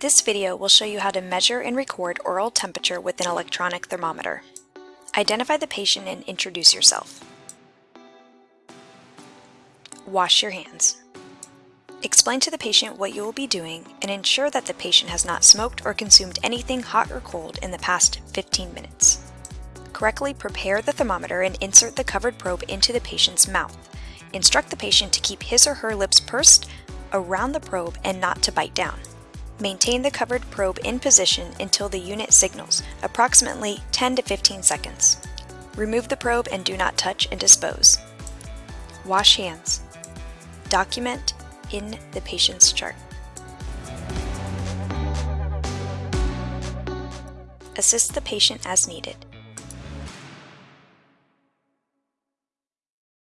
This video will show you how to measure and record oral temperature with an electronic thermometer. Identify the patient and introduce yourself. Wash your hands. Explain to the patient what you will be doing and ensure that the patient has not smoked or consumed anything hot or cold in the past 15 minutes. Correctly prepare the thermometer and insert the covered probe into the patient's mouth. Instruct the patient to keep his or her lips pursed around the probe and not to bite down. Maintain the covered probe in position until the unit signals, approximately 10 to 15 seconds. Remove the probe and do not touch and dispose. Wash hands. Document in the patient's chart. Assist the patient as needed.